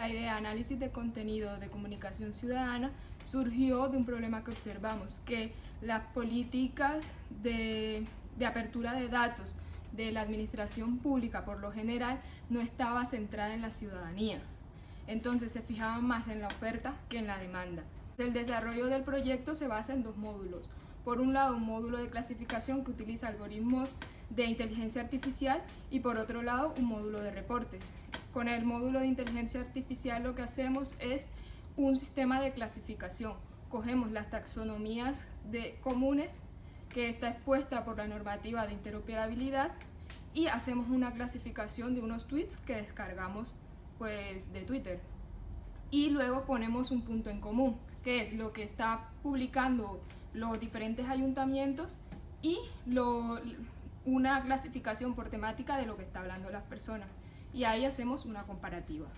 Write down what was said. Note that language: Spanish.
La idea de análisis de contenido de comunicación ciudadana surgió de un problema que observamos, que las políticas de, de apertura de datos de la administración pública por lo general no estaba centrada en la ciudadanía. Entonces se fijaban más en la oferta que en la demanda. El desarrollo del proyecto se basa en dos módulos. Por un lado, un módulo de clasificación que utiliza algoritmos de inteligencia artificial y por otro lado, un módulo de reportes. Con el módulo de inteligencia artificial lo que hacemos es un sistema de clasificación. Cogemos las taxonomías de comunes que está expuesta por la normativa de interoperabilidad y hacemos una clasificación de unos tweets que descargamos pues, de Twitter. Y luego ponemos un punto en común, que es lo que está publicando los diferentes ayuntamientos y lo, una clasificación por temática de lo que está hablando las personas. Y ahí hacemos una comparativa.